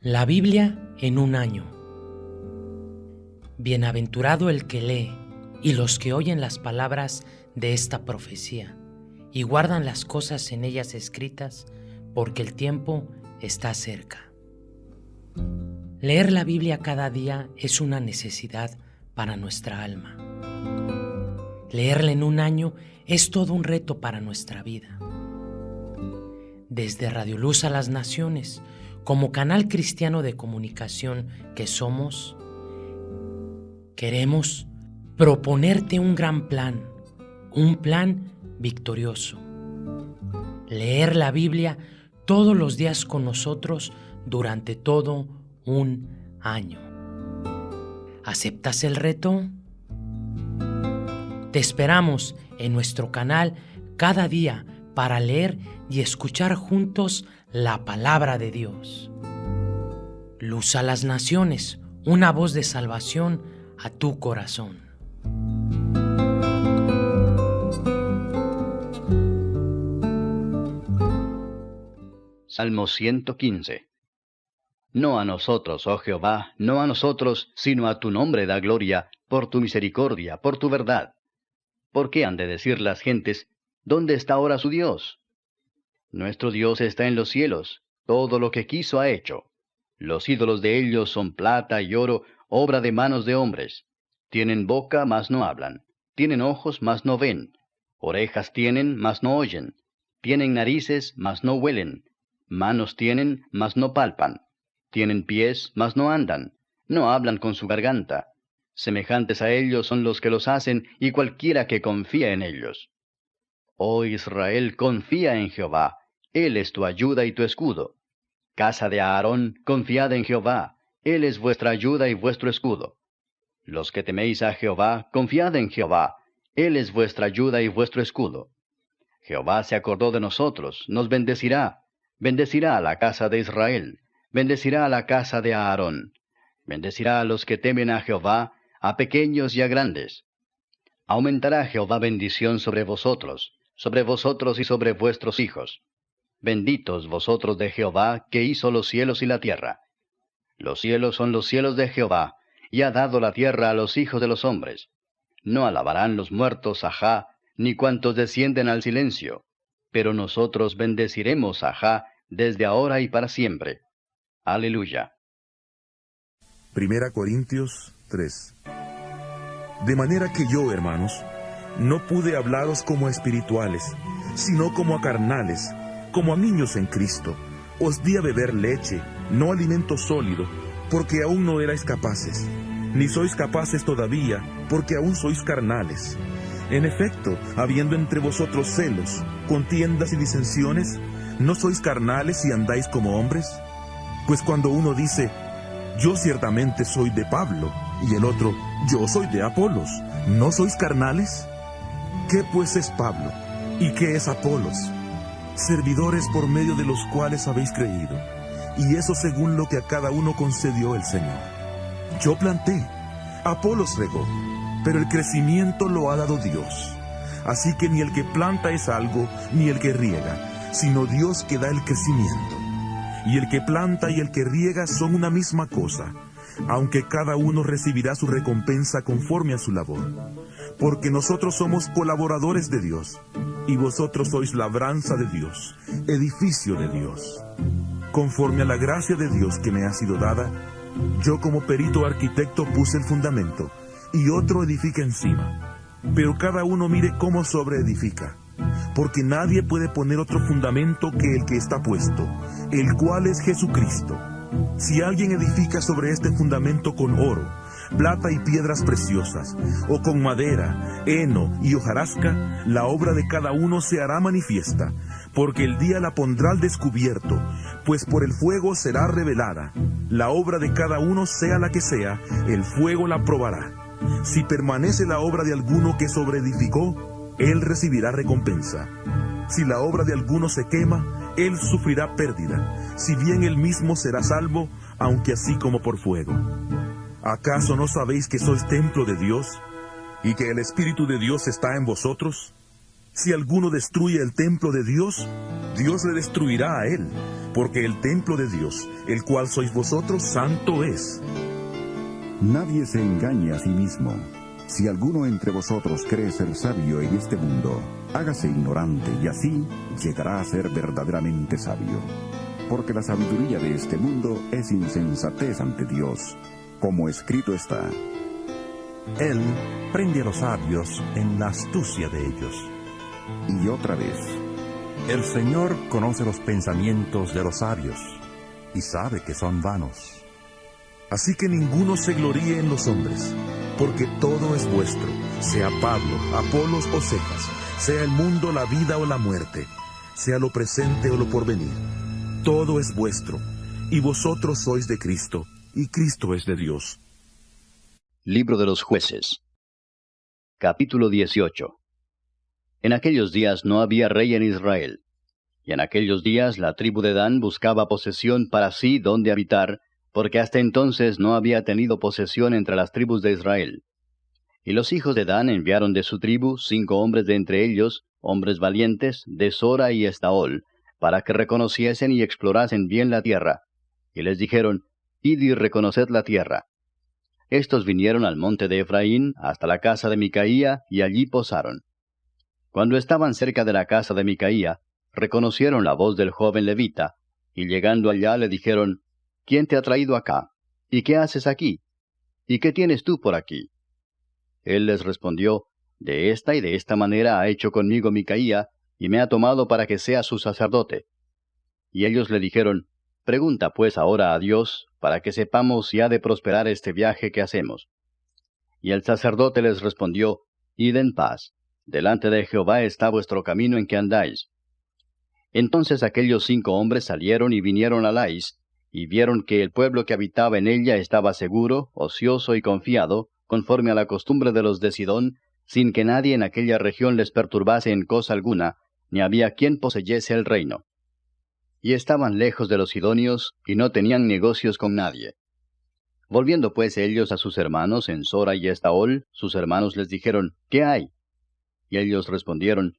La Biblia en un año. Bienaventurado el que lee y los que oyen las palabras de esta profecía y guardan las cosas en ellas escritas, porque el tiempo está cerca. Leer la Biblia cada día es una necesidad para nuestra alma. Leerla en un año es todo un reto para nuestra vida. Desde Radio Luz a las Naciones, como canal cristiano de comunicación que somos, queremos proponerte un gran plan, un plan victorioso. Leer la Biblia todos los días con nosotros durante todo un año. ¿Aceptas el reto? Te esperamos en nuestro canal cada día para leer y escuchar juntos la palabra de Dios. Luz a las naciones, una voz de salvación a tu corazón. Salmo 115 No a nosotros, oh Jehová, no a nosotros, sino a tu nombre da gloria, por tu misericordia, por tu verdad. ¿Por qué han de decir las gentes, ¿dónde está ahora su Dios? Nuestro Dios está en los cielos, todo lo que quiso ha hecho. Los ídolos de ellos son plata y oro, obra de manos de hombres. Tienen boca, mas no hablan. Tienen ojos, mas no ven. Orejas tienen, mas no oyen. Tienen narices, mas no huelen. Manos tienen, mas no palpan. Tienen pies, mas no andan. No hablan con su garganta. Semejantes a ellos son los que los hacen y cualquiera que confía en ellos. Oh Israel, confía en Jehová, Él es tu ayuda y tu escudo. Casa de Aarón, confiad en Jehová, Él es vuestra ayuda y vuestro escudo. Los que teméis a Jehová, confiad en Jehová, Él es vuestra ayuda y vuestro escudo. Jehová se acordó de nosotros, nos bendecirá, bendecirá a la casa de Israel, bendecirá a la casa de Aarón, bendecirá a los que temen a Jehová, a pequeños y a grandes. Aumentará Jehová bendición sobre vosotros, sobre vosotros y sobre vuestros hijos. Benditos vosotros de Jehová, que hizo los cielos y la tierra. Los cielos son los cielos de Jehová, y ha dado la tierra a los hijos de los hombres. No alabarán los muertos a Jah, ni cuantos descienden al silencio, pero nosotros bendeciremos a Jah desde ahora y para siempre. Aleluya. Primera Corintios 3 De manera que yo, hermanos, no pude hablaros como espirituales, sino como a carnales, como a niños en Cristo. Os di a beber leche, no alimento sólido, porque aún no erais capaces, ni sois capaces todavía, porque aún sois carnales. En efecto, habiendo entre vosotros celos, contiendas y disensiones, ¿no sois carnales y andáis como hombres? Pues cuando uno dice, yo ciertamente soy de Pablo, y el otro, yo soy de Apolos, ¿no sois carnales? ¿Qué pues es Pablo? ¿Y qué es Apolos? Servidores por medio de los cuales habéis creído, y eso según lo que a cada uno concedió el Señor. Yo planté, Apolos regó, pero el crecimiento lo ha dado Dios. Así que ni el que planta es algo, ni el que riega, sino Dios que da el crecimiento. Y el que planta y el que riega son una misma cosa, aunque cada uno recibirá su recompensa conforme a su labor porque nosotros somos colaboradores de Dios, y vosotros sois labranza de Dios, edificio de Dios. Conforme a la gracia de Dios que me ha sido dada, yo como perito arquitecto puse el fundamento, y otro edifica encima. Pero cada uno mire cómo sobreedifica, porque nadie puede poner otro fundamento que el que está puesto, el cual es Jesucristo. Si alguien edifica sobre este fundamento con oro, plata y piedras preciosas, o con madera, heno y hojarasca, la obra de cada uno se hará manifiesta, porque el día la pondrá al descubierto, pues por el fuego será revelada. La obra de cada uno, sea la que sea, el fuego la probará. Si permanece la obra de alguno que sobreedificó, él recibirá recompensa. Si la obra de alguno se quema, él sufrirá pérdida, si bien él mismo será salvo, aunque así como por fuego. ¿Acaso no sabéis que sois templo de Dios y que el Espíritu de Dios está en vosotros? Si alguno destruye el templo de Dios, Dios le destruirá a él, porque el templo de Dios, el cual sois vosotros, santo es. Nadie se engañe a sí mismo. Si alguno entre vosotros cree ser sabio en este mundo, hágase ignorante y así llegará a ser verdaderamente sabio. Porque la sabiduría de este mundo es insensatez ante Dios, como escrito está. Él prende a los sabios en la astucia de ellos. Y otra vez. El Señor conoce los pensamientos de los sabios y sabe que son vanos. Así que ninguno se gloríe en los hombres, porque todo es vuestro, sea Pablo, Apolos o Cefas, sea el mundo, la vida o la muerte, sea lo presente o lo porvenir. Todo es vuestro, y vosotros sois de Cristo, y Cristo es de Dios. Libro de los jueces Capítulo 18 En aquellos días no había rey en Israel, y en aquellos días la tribu de Dan buscaba posesión para sí donde habitar, porque hasta entonces no había tenido posesión entre las tribus de Israel. Y los hijos de Dan enviaron de su tribu cinco hombres de entre ellos, hombres valientes, de Sora y Estaol, para que reconociesen y explorasen bien la tierra. Y les dijeron, Id y reconoced la tierra. Estos vinieron al monte de Efraín, hasta la casa de Micaía, y allí posaron. Cuando estaban cerca de la casa de Micaía, reconocieron la voz del joven levita, y llegando allá le dijeron, ¿Quién te ha traído acá? ¿Y qué haces aquí? ¿Y qué tienes tú por aquí? Él les respondió, De esta y de esta manera ha hecho conmigo Micaía, y me ha tomado para que sea su sacerdote. Y ellos le dijeron, Pregunta pues ahora a Dios, para que sepamos si ha de prosperar este viaje que hacemos. Y el sacerdote les respondió, Id en paz, delante de Jehová está vuestro camino en que andáis. Entonces aquellos cinco hombres salieron y vinieron a Lais, y vieron que el pueblo que habitaba en ella estaba seguro, ocioso y confiado, conforme a la costumbre de los de Sidón, sin que nadie en aquella región les perturbase en cosa alguna, ni había quien poseyese el reino. Y estaban lejos de los sidonios, y no tenían negocios con nadie. Volviendo pues ellos a sus hermanos en Sora y Estaol, sus hermanos les dijeron, ¿Qué hay? Y ellos respondieron,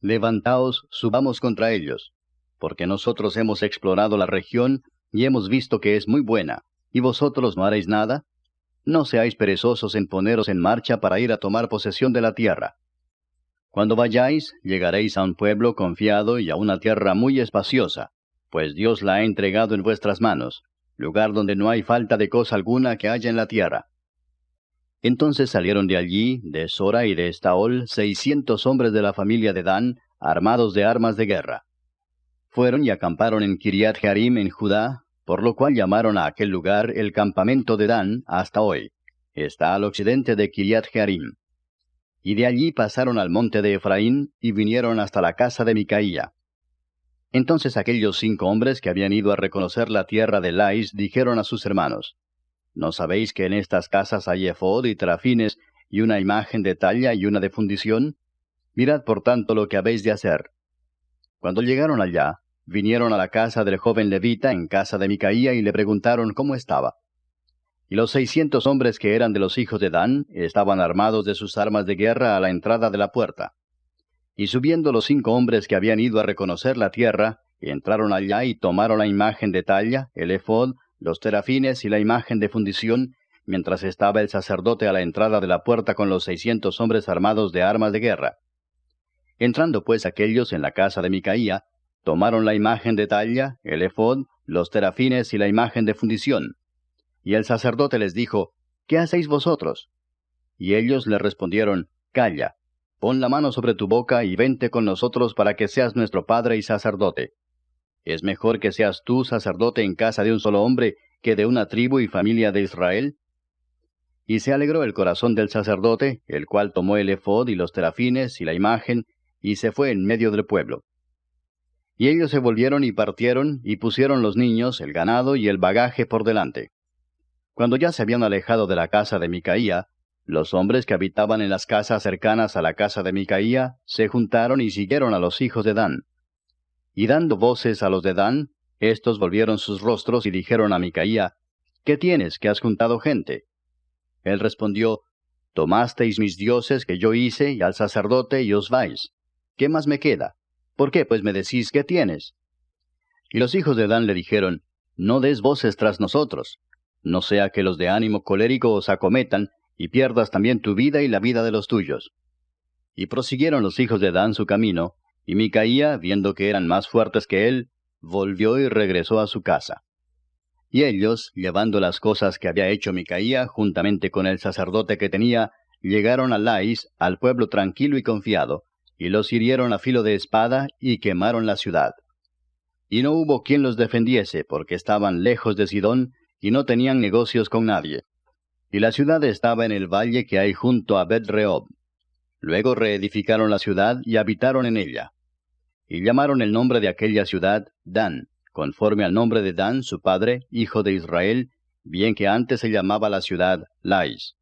Levantaos, subamos contra ellos, porque nosotros hemos explorado la región y hemos visto que es muy buena, ¿y vosotros no haréis nada? No seáis perezosos en poneros en marcha para ir a tomar posesión de la tierra. Cuando vayáis, llegaréis a un pueblo confiado y a una tierra muy espaciosa, pues Dios la ha entregado en vuestras manos, lugar donde no hay falta de cosa alguna que haya en la tierra. Entonces salieron de allí, de Sora y de Estaol, seiscientos hombres de la familia de Dan, armados de armas de guerra. Fueron y acamparon en Kiriat Jearim en Judá, por lo cual llamaron a aquel lugar el campamento de Dan hasta hoy. Está al occidente de Kiriat Jearim. Y de allí pasaron al monte de Efraín y vinieron hasta la casa de Micaía. Entonces aquellos cinco hombres que habían ido a reconocer la tierra de Lais dijeron a sus hermanos, ¿No sabéis que en estas casas hay efod y trafines y una imagen de talla y una de fundición? Mirad por tanto lo que habéis de hacer. Cuando llegaron allá, vinieron a la casa del joven levita en casa de Micaía y le preguntaron cómo estaba. Y los seiscientos hombres que eran de los hijos de Dan estaban armados de sus armas de guerra a la entrada de la puerta. Y subiendo los cinco hombres que habían ido a reconocer la tierra, entraron allá y tomaron la imagen de talla, el efod, los terafines y la imagen de fundición, mientras estaba el sacerdote a la entrada de la puerta con los seiscientos hombres armados de armas de guerra. Entrando pues aquellos en la casa de Micaía, Tomaron la imagen de talla, el efod, los terafines y la imagen de fundición. Y el sacerdote les dijo, ¿Qué hacéis vosotros? Y ellos le respondieron, Calla, pon la mano sobre tu boca y vente con nosotros para que seas nuestro padre y sacerdote. ¿Es mejor que seas tú sacerdote en casa de un solo hombre que de una tribu y familia de Israel? Y se alegró el corazón del sacerdote, el cual tomó el efod y los terafines y la imagen, y se fue en medio del pueblo. Y ellos se volvieron y partieron, y pusieron los niños, el ganado y el bagaje por delante. Cuando ya se habían alejado de la casa de Micaía, los hombres que habitaban en las casas cercanas a la casa de Micaía se juntaron y siguieron a los hijos de Dan. Y dando voces a los de Dan, estos volvieron sus rostros y dijeron a Micaía, ¿Qué tienes que has juntado gente? Él respondió, Tomasteis mis dioses que yo hice y al sacerdote y os vais. ¿Qué más me queda? ¿Por qué pues me decís qué tienes? Y los hijos de Dan le dijeron, No des voces tras nosotros, no sea que los de ánimo colérico os acometan, y pierdas también tu vida y la vida de los tuyos. Y prosiguieron los hijos de Dan su camino, y Micaía, viendo que eran más fuertes que él, volvió y regresó a su casa. Y ellos, llevando las cosas que había hecho Micaía, juntamente con el sacerdote que tenía, llegaron a Lais, al pueblo tranquilo y confiado, y los hirieron a filo de espada y quemaron la ciudad. Y no hubo quien los defendiese, porque estaban lejos de Sidón, y no tenían negocios con nadie. Y la ciudad estaba en el valle que hay junto a bet Luego reedificaron la ciudad y habitaron en ella. Y llamaron el nombre de aquella ciudad Dan, conforme al nombre de Dan, su padre, hijo de Israel, bien que antes se llamaba la ciudad Lais.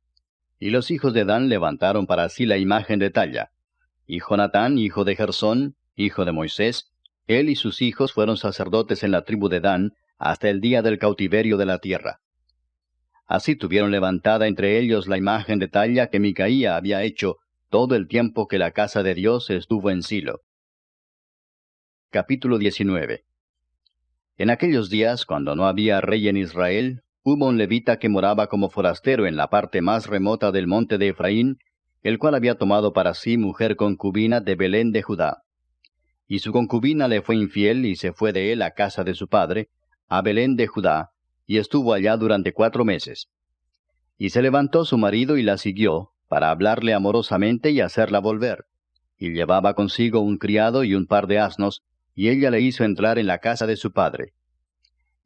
Y los hijos de Dan levantaron para sí la imagen de talla. Y Jonatán, hijo de Gersón, hijo de Moisés, él y sus hijos fueron sacerdotes en la tribu de Dan hasta el día del cautiverio de la tierra. Así tuvieron levantada entre ellos la imagen de talla que Micaía había hecho todo el tiempo que la casa de Dios estuvo en Silo. Capítulo 19 En aquellos días, cuando no había rey en Israel, hubo un levita que moraba como forastero en la parte más remota del monte de Efraín, el cual había tomado para sí mujer concubina de Belén de Judá. Y su concubina le fue infiel y se fue de él a casa de su padre, a Belén de Judá, y estuvo allá durante cuatro meses. Y se levantó su marido y la siguió, para hablarle amorosamente y hacerla volver. Y llevaba consigo un criado y un par de asnos, y ella le hizo entrar en la casa de su padre.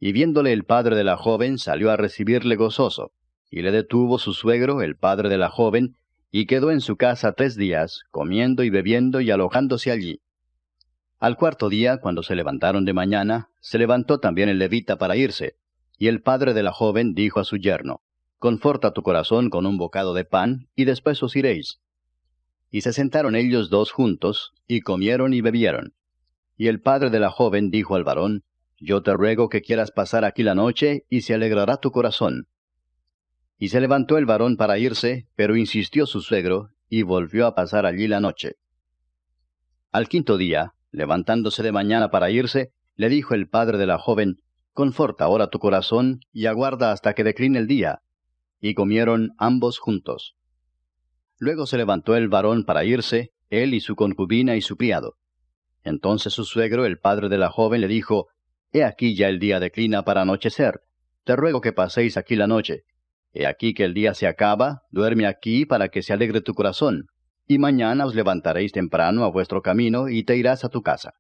Y viéndole el padre de la joven, salió a recibirle gozoso, y le detuvo su suegro, el padre de la joven, y quedó en su casa tres días, comiendo y bebiendo y alojándose allí. Al cuarto día, cuando se levantaron de mañana, se levantó también el levita para irse, y el padre de la joven dijo a su yerno, Conforta tu corazón con un bocado de pan, y después os iréis. Y se sentaron ellos dos juntos, y comieron y bebieron. Y el padre de la joven dijo al varón, Yo te ruego que quieras pasar aquí la noche, y se alegrará tu corazón. Y se levantó el varón para irse, pero insistió su suegro, y volvió a pasar allí la noche. Al quinto día, levantándose de mañana para irse, le dijo el padre de la joven, Conforta ahora tu corazón, y aguarda hasta que decline el día. Y comieron ambos juntos. Luego se levantó el varón para irse, él y su concubina y su criado. Entonces su suegro, el padre de la joven, le dijo, He aquí ya el día declina para anochecer. Te ruego que paséis aquí la noche, He aquí que el día se acaba, duerme aquí para que se alegre tu corazón, y mañana os levantaréis temprano a vuestro camino y te irás a tu casa.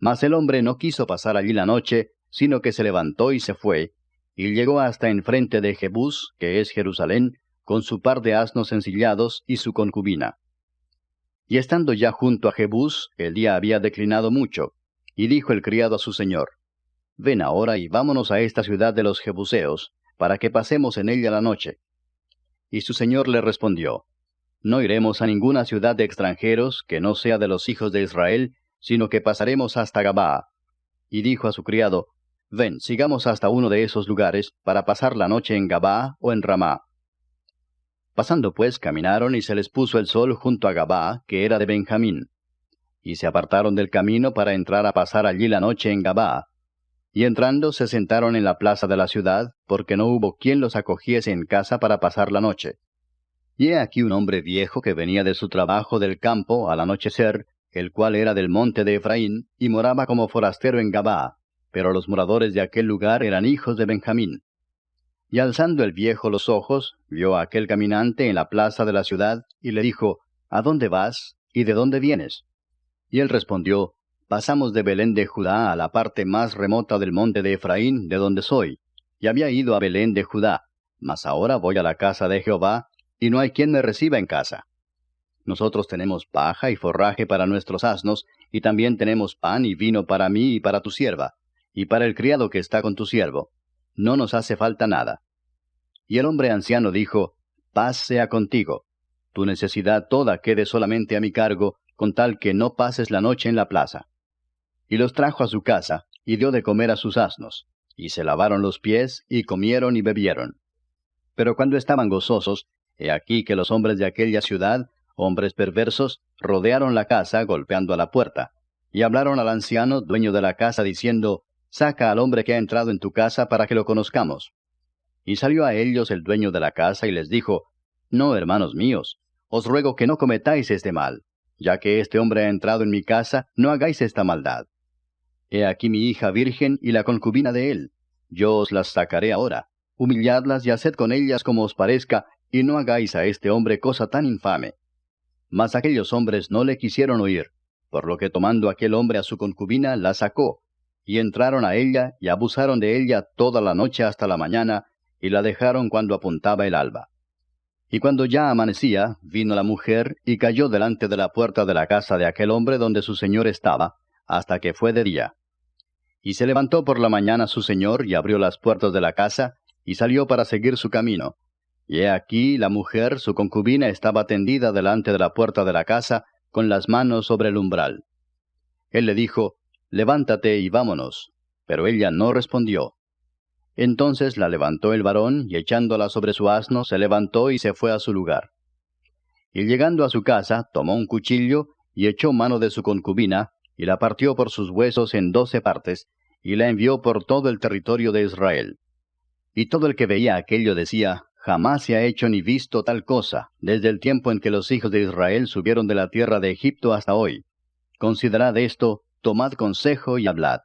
Mas el hombre no quiso pasar allí la noche, sino que se levantó y se fue, y llegó hasta enfrente de Jebús, que es Jerusalén, con su par de asnos ensillados y su concubina. Y estando ya junto a Jebús, el día había declinado mucho, y dijo el criado a su señor, Ven ahora y vámonos a esta ciudad de los Jebuseos, para que pasemos en ella la noche. Y su señor le respondió, No iremos a ninguna ciudad de extranjeros que no sea de los hijos de Israel, sino que pasaremos hasta Gabaa. Y dijo a su criado, Ven, sigamos hasta uno de esos lugares, para pasar la noche en Gabaa o en Ramá. Pasando pues caminaron y se les puso el sol junto a Gabaa, que era de Benjamín. Y se apartaron del camino para entrar a pasar allí la noche en Gabaa. Y entrando se sentaron en la plaza de la ciudad, porque no hubo quien los acogiese en casa para pasar la noche. Y he aquí un hombre viejo que venía de su trabajo del campo al anochecer, el cual era del monte de Efraín, y moraba como forastero en Gabaa, pero los moradores de aquel lugar eran hijos de Benjamín. Y alzando el viejo los ojos, vio a aquel caminante en la plaza de la ciudad, y le dijo, ¿A dónde vas? ¿Y de dónde vienes? Y él respondió, pasamos de Belén de Judá a la parte más remota del monte de Efraín, de donde soy, y había ido a Belén de Judá, mas ahora voy a la casa de Jehová, y no hay quien me reciba en casa. Nosotros tenemos paja y forraje para nuestros asnos, y también tenemos pan y vino para mí y para tu sierva, y para el criado que está con tu siervo. No nos hace falta nada. Y el hombre anciano dijo, Paz sea contigo. Tu necesidad toda quede solamente a mi cargo, con tal que no pases la noche en la plaza y los trajo a su casa, y dio de comer a sus asnos, y se lavaron los pies, y comieron y bebieron. Pero cuando estaban gozosos, he aquí que los hombres de aquella ciudad, hombres perversos, rodearon la casa golpeando a la puerta, Y hablaron al anciano, dueño de la casa, diciendo, Saca al hombre que ha entrado en tu casa para que lo conozcamos. Y salió a ellos el dueño de la casa y les dijo, No, hermanos míos, os ruego que no cometáis este mal, ya que este hombre ha entrado en mi casa, no hagáis esta maldad. He aquí mi hija virgen y la concubina de él. Yo os las sacaré ahora. Humilladlas y haced con ellas como os parezca, y no hagáis a este hombre cosa tan infame. Mas aquellos hombres no le quisieron oír, por lo que tomando aquel hombre a su concubina, la sacó, y entraron a ella y abusaron de ella toda la noche hasta la mañana, y la dejaron cuando apuntaba el alba. Y cuando ya amanecía, vino la mujer y cayó delante de la puerta de la casa de aquel hombre donde su señor estaba, hasta que fue de día. Y se levantó por la mañana su señor y abrió las puertas de la casa, y salió para seguir su camino. Y he aquí la mujer, su concubina, estaba tendida delante de la puerta de la casa, con las manos sobre el umbral. Él le dijo, Levántate y vámonos. Pero ella no respondió. Entonces la levantó el varón, y echándola sobre su asno, se levantó y se fue a su lugar. Y llegando a su casa, tomó un cuchillo, y echó mano de su concubina, y la partió por sus huesos en doce partes, y la envió por todo el territorio de Israel. Y todo el que veía aquello decía, Jamás se ha hecho ni visto tal cosa, desde el tiempo en que los hijos de Israel subieron de la tierra de Egipto hasta hoy. Considerad esto, tomad consejo y hablad.